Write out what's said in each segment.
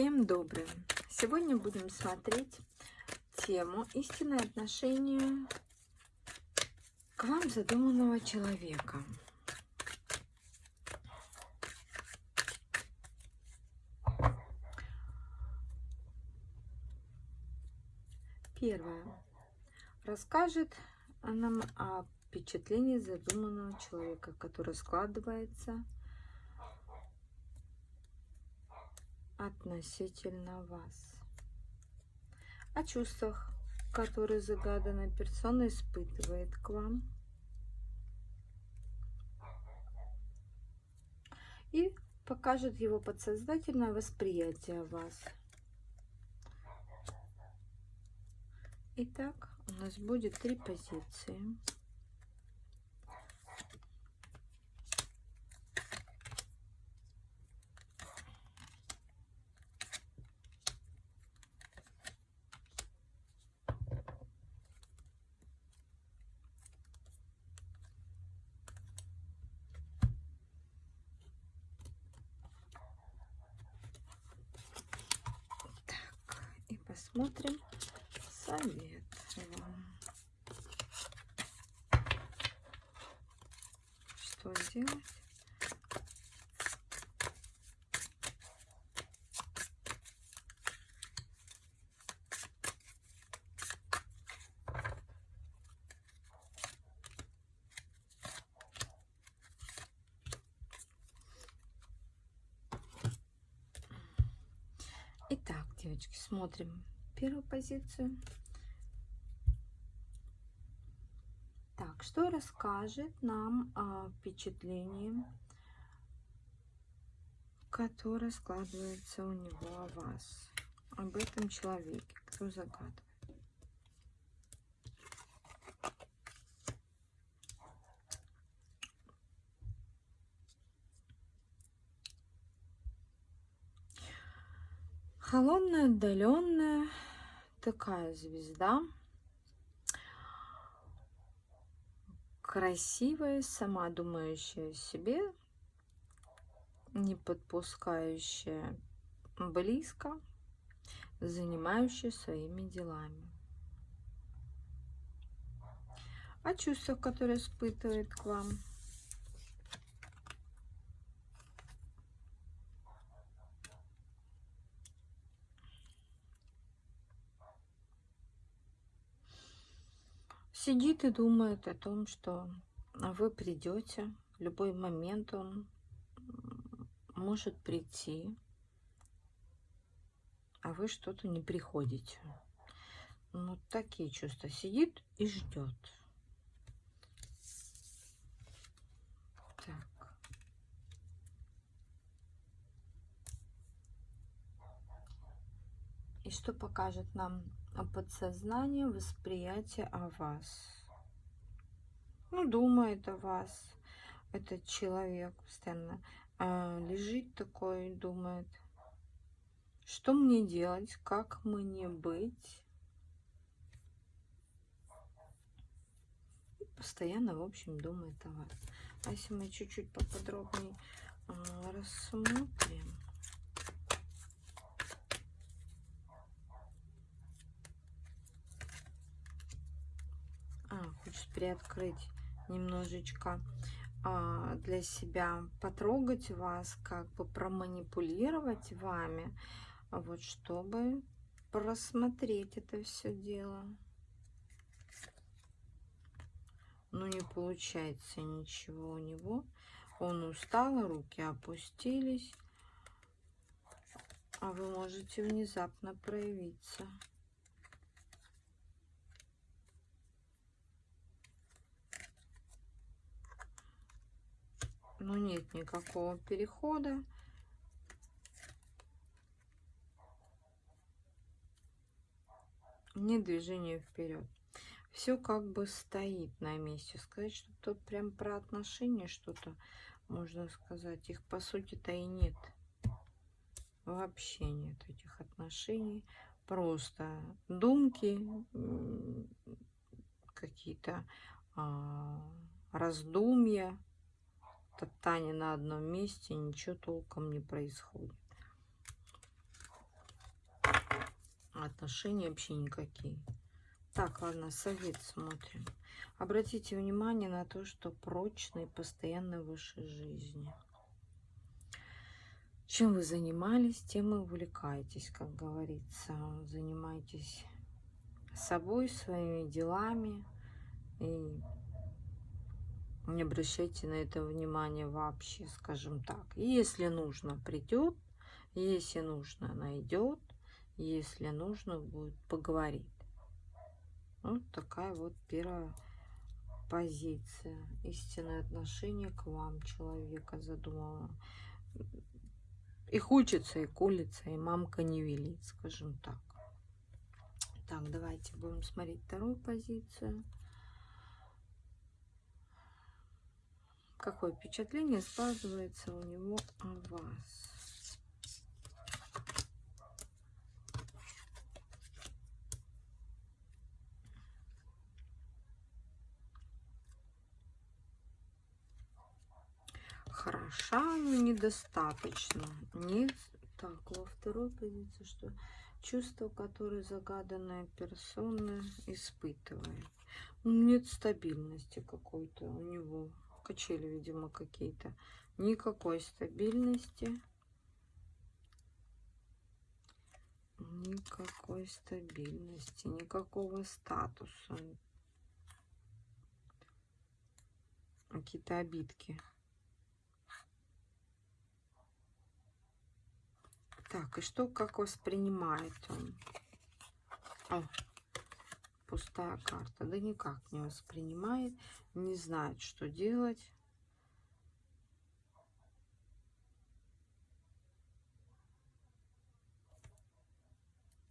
Всем доброе! Сегодня будем смотреть тему «Истинное отношение к вам задуманного человека». Первое. Расскажет нам о впечатлении задуманного человека, которое складывается относительно вас. О чувствах, которые загаданная персона испытывает к вам. И покажет его подсознательное восприятие вас. Итак, у нас будет три позиции. Посмотрим совет вам. Что сделать? Итак, девочки, смотрим первую позицию. Так, что расскажет нам о впечатлении, которое складывается у него о вас, об этом человеке, кто загадывает? Холодная, отдаленная, такая звезда. Красивая, сама думающая о себе, не подпускающая близко, занимающая своими делами. О чувствах, которые испытывает к вам – сидит и думает о том, что вы придете, любой момент он может прийти, а вы что-то не приходите. Ну, такие чувства. Сидит и ждет. Так. И что покажет нам о подсознании восприятие о вас. Ну, думает о вас этот человек постоянно. А, лежит такой, думает, что мне делать, как мне быть. И постоянно, в общем, думает о вас. А если мы чуть-чуть поподробнее а, рассмотрим. Хочет приоткрыть немножечко а, для себя, потрогать вас, как бы проманипулировать вами, вот чтобы просмотреть это все дело. Но не получается ничего у него. Он устал, руки опустились. А вы можете внезапно проявиться. Но нет никакого перехода. Нет движения вперед. Все как бы стоит на месте. Сказать, что тут прям про отношения что-то можно сказать. Их по сути-то и нет. Вообще нет этих отношений. Просто думки, какие-то а, раздумья топтание на одном месте, ничего толком не происходит. Отношения вообще никакие. Так, ладно, совет смотрим. Обратите внимание на то, что постоянно в вашей жизни. Чем вы занимались, тем и увлекаетесь, как говорится. Занимайтесь собой, своими делами. И не обращайте на это внимание вообще, скажем так. Если нужно, придет. Если нужно, найдет. Если нужно, будет поговорить. Вот такая вот первая позиция. Истинное отношение к вам человека задумала. И хочется, и колется, и мамка не велит, скажем так. Так, давайте будем смотреть вторую позицию. Какое впечатление складывается у него о вас? Хороша, но недостаточно. Нет. Так, во второй позиции, что чувство, которое загаданная персона испытывает. Нет стабильности какой-то у него. Качели, видимо, какие-то. Никакой стабильности. Никакой стабильности, никакого статуса. Какие-то обидки. Так, и что, как воспринимает он? О, пустая карта. Да никак не воспринимает, не знает, что делать.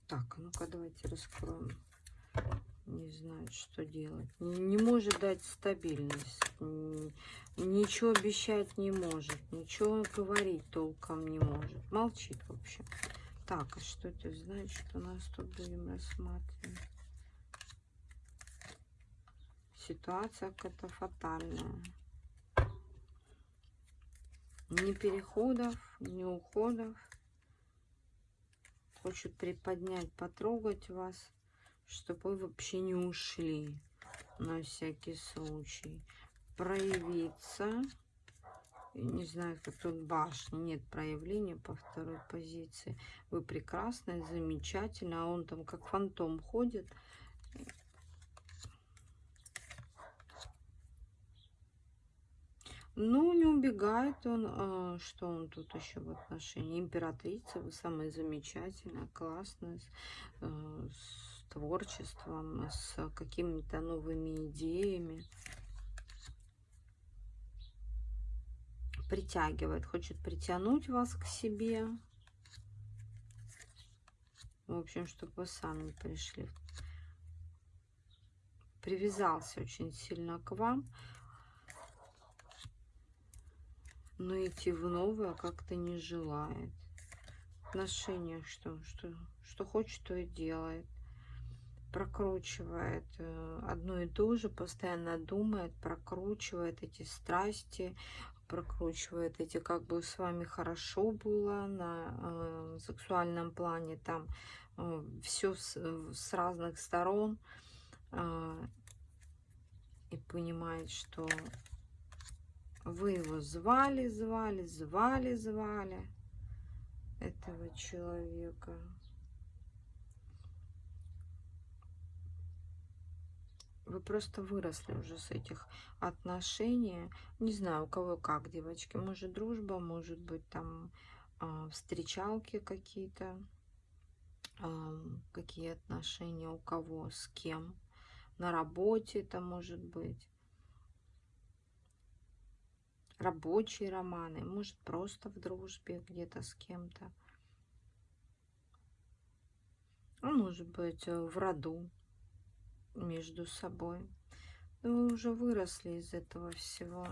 Так, ну-ка давайте раскроем не знает, что делать. Не, не может дать стабильность. Ничего обещать не может. Ничего говорить толком не может. Молчит, в общем. Так, а что это значит? У нас тут будем рассматривать. Ситуация какая-то фатальная. Ни переходов, ни уходов. Хочет приподнять, потрогать вас чтобы вы вообще не ушли на всякий случай. Проявиться. Не знаю, как тут башня. Нет проявления по второй позиции. Вы прекрасная, замечательная. А он там как фантом ходит. Ну, не убегает он. А, что он тут еще в отношении? Императрица, вы самая замечательная, классная, э, с творчеством, с какими-то новыми идеями. Притягивает, хочет притянуть вас к себе. В общем, чтобы вы сами пришли. Привязался очень сильно к вам. Но идти в новое как-то не желает. В отношениях что? Что, что хочет, то и делает прокручивает э, одно и то же, постоянно думает, прокручивает эти страсти, прокручивает эти, как бы с вами хорошо было на э, сексуальном плане, там э, все с, с разных сторон, э, и понимает, что вы его звали, звали, звали, звали этого человека. Вы просто выросли уже с этих отношений. Не знаю, у кого как, девочки. Может, дружба, может быть, там э, встречалки какие-то. Э, какие отношения у кого, с кем. На работе это может быть. Рабочие романы. Может, просто в дружбе где-то с кем-то. А может быть, э, в роду между собой. Но вы уже выросли из этого всего.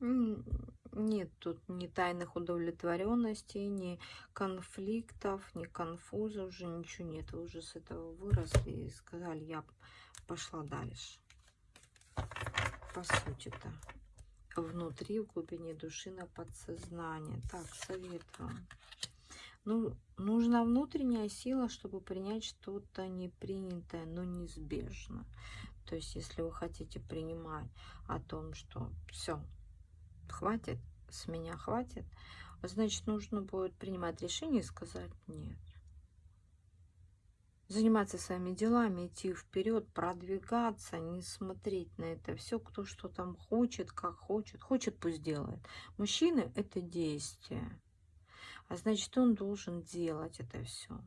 Нет тут ни тайных удовлетворенностей, ни конфликтов, ни конфузов, уже ничего нет. Вы уже с этого выросли и сказали, я пошла дальше. По сути-то. Внутри, в глубине души, на подсознание. Так, совет вам. Ну, нужна внутренняя сила, чтобы принять что-то непринятое, но неизбежно. То есть, если вы хотите принимать о том, что все, хватит, с меня хватит, значит, нужно будет принимать решение и сказать нет. Заниматься своими делами, идти вперед, продвигаться, не смотреть на это все, кто что там хочет, как хочет. Хочет, пусть делает. Мужчины – это действие. А значит, он должен делать это все.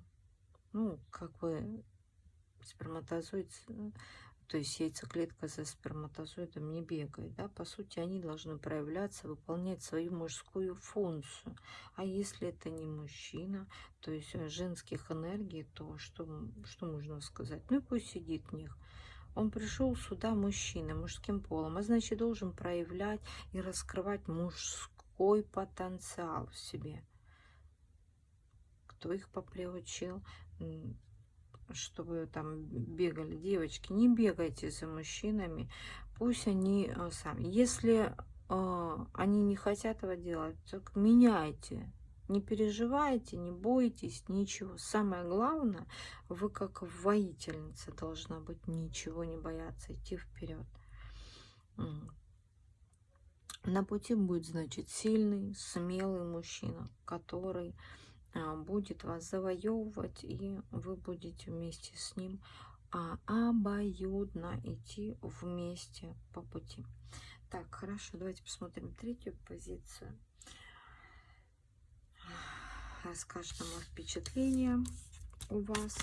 Ну, как бы сперматозоид то есть яйцеклетка за сперматозоидом не бегает, да, по сути, они должны проявляться, выполнять свою мужскую функцию. А если это не мужчина, то есть э, женских энергий, то что, что можно сказать? Ну и пусть сидит в них. Он пришел сюда мужчина, мужским полом, а значит, должен проявлять и раскрывать мужской потенциал в себе. Кто их поприучил? Чтобы там бегали девочки, не бегайте за мужчинами, пусть они э, сами. Если э, они не хотят этого делать, так меняйте. Не переживайте, не бойтесь, ничего. Самое главное, вы как воительница должна быть, ничего не бояться, идти вперед. На пути будет, значит, сильный, смелый мужчина, который будет вас завоевывать, и вы будете вместе с ним а, обоюдно идти вместе по пути. Так, хорошо, давайте посмотрим третью позицию. Расскажет нам впечатление у вас.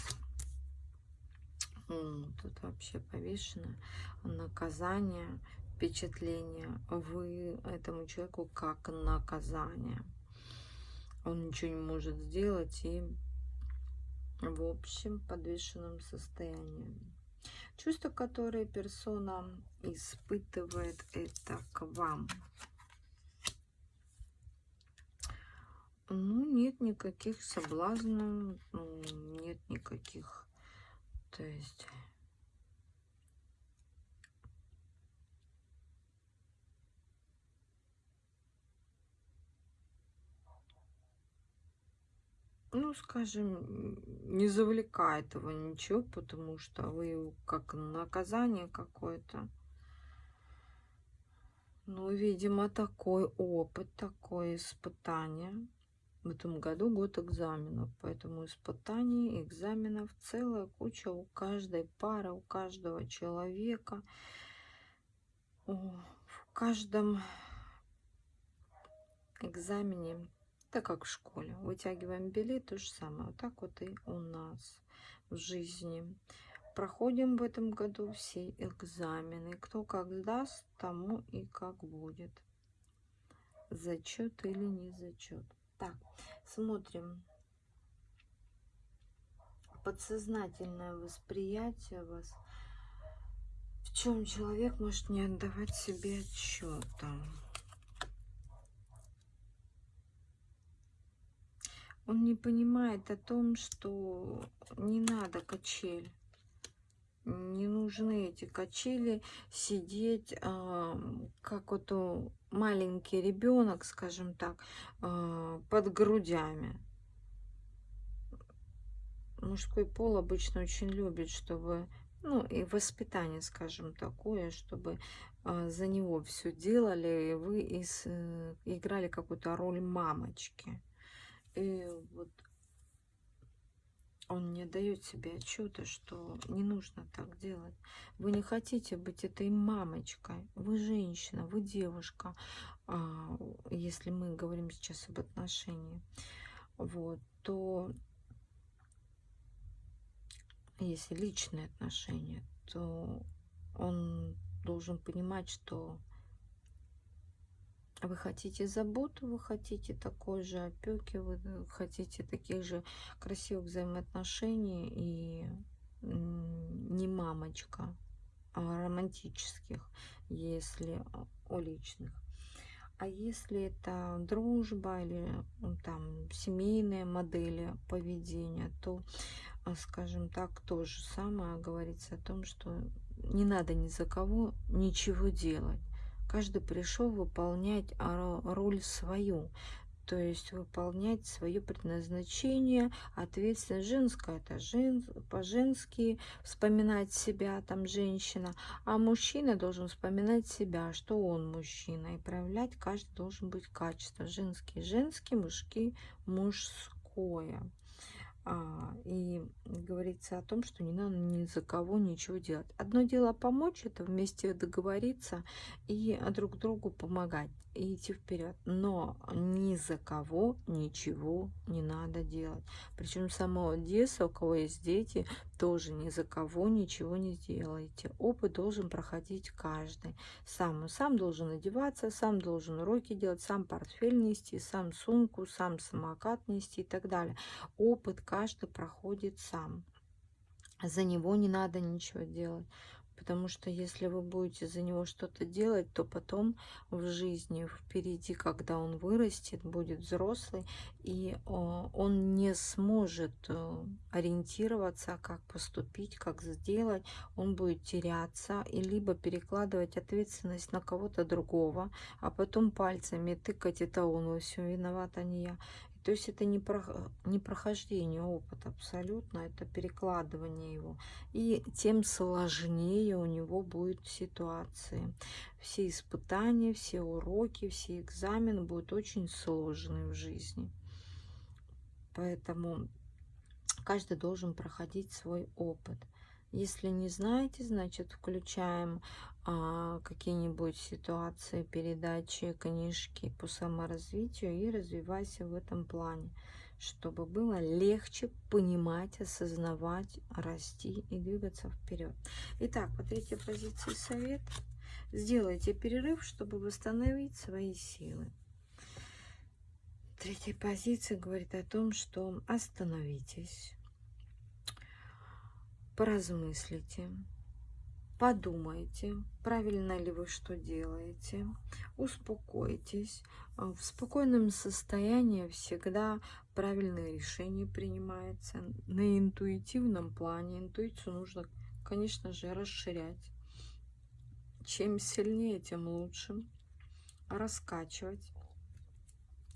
Тут вообще повешено наказание, впечатление. Вы этому человеку как наказание он ничего не может сделать и в общем подвешенном состоянии. Чувства, которые персона испытывает, это к вам. Ну, нет никаких соблазнов, ну, нет никаких, то есть ну, скажем, не завлекает его ничего, потому что вы как наказание какое-то. Ну, видимо, такой опыт, такое испытание. В этом году год экзаменов, поэтому испытаний, экзаменов целая куча у каждой пары, у каждого человека. В каждом экзамене так как в школе. Вытягиваем билет, то же самое. Вот так вот и у нас в жизни. Проходим в этом году все экзамены. Кто как сдаст, тому и как будет. Зачет или не зачет. Так, смотрим. Подсознательное восприятие вас. В чем человек может не отдавать себе отчета. Он не понимает о том, что не надо качель. Не нужны эти качели сидеть, э, как вот маленький ребенок, скажем так, э, под грудями. Мужской пол обычно очень любит, чтобы, ну и воспитание, скажем, такое, чтобы э, за него все делали, и вы из, э, играли какую-то роль мамочки. И вот он не дает себе отчета, что не нужно так делать. Вы не хотите быть этой мамочкой. Вы женщина, вы девушка, а, если мы говорим сейчас об отношении. Вот, то если личные отношения, то он должен понимать, что вы хотите заботу, вы хотите такой же опеки, вы хотите таких же красивых взаимоотношений и не мамочка, а романтических, если о личных. А если это дружба или там семейные модели поведения, то, а, скажем так, то же самое говорится о том, что не надо ни за кого ничего делать Каждый пришел выполнять роль свою. то есть выполнять свое предназначение, ответственность. Женское это жен, по-женски вспоминать себя, там женщина, а мужчина должен вспоминать себя, что он мужчина, и проявлять каждый должен быть качество. Женский, женский, мужский, мужское. А, и говорится о том, что не надо ни за кого ничего делать. Одно дело помочь, это вместе договориться и друг другу помогать и идти вперед. Но ни за кого ничего не надо делать. Причем с самого детства, у кого есть дети, тоже ни за кого ничего не сделаете. Опыт должен проходить каждый. Сам, сам должен одеваться, сам должен уроки делать, сам портфель нести, сам сумку, сам самокат нести и так далее. Опыт каждый проходит сам. За него не надо ничего делать. Потому что если вы будете за него что-то делать, то потом в жизни впереди, когда он вырастет, будет взрослый, и он не сможет э, ориентироваться, как поступить, как сделать. Он будет теряться и либо перекладывать ответственность на кого-то другого, а потом пальцами тыкать, это он во всем виноват, а не я. То есть это не, про, не прохождение опыта абсолютно, это перекладывание его. И тем сложнее у него будут ситуации. Все испытания, все уроки, все экзамены будут очень сложные в жизни. Поэтому каждый должен проходить свой опыт. Если не знаете, значит включаем какие-нибудь ситуации, передачи, книжки по саморазвитию и развивайся в этом плане, чтобы было легче понимать, осознавать, расти и двигаться вперед. Итак, по третьей позиции совет. Сделайте перерыв, чтобы восстановить свои силы. Третья позиция говорит о том, что остановитесь, поразмыслите, подумайте, правильно ли вы что делаете, успокойтесь. А, в спокойном состоянии всегда правильные решения принимаются. На интуитивном плане интуицию нужно, конечно же, расширять. Чем сильнее, тем лучше. Раскачивать.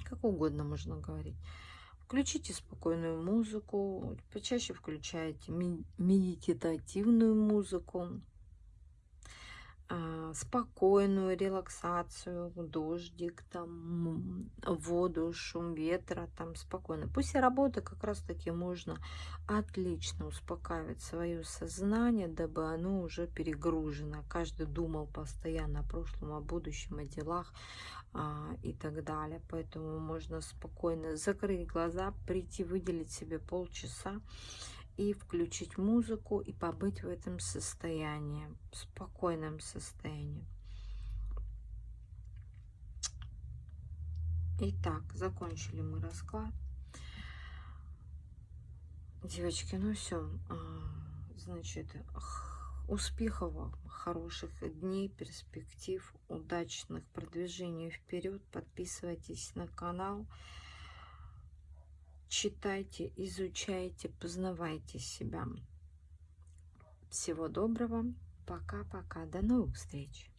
Как угодно можно говорить. Включите спокойную музыку, почаще включайте медитативную музыку. А, спокойную релаксацию, дождик, там, воду, шум ветра, там спокойно. После работы как раз таки можно отлично успокаивать свое сознание, дабы оно уже перегружено. Каждый думал постоянно о прошлом, о будущем, о делах а, и так далее. Поэтому можно спокойно закрыть глаза, прийти, выделить себе полчаса и включить музыку и побыть в этом состоянии, в спокойном состоянии. Итак, закончили мы расклад. Девочки, ну все. А, значит, успехов вам, хороших дней, перспектив, удачных продвижений вперед. Подписывайтесь на канал читайте, изучайте, познавайте себя. Всего доброго. Пока-пока. До новых встреч.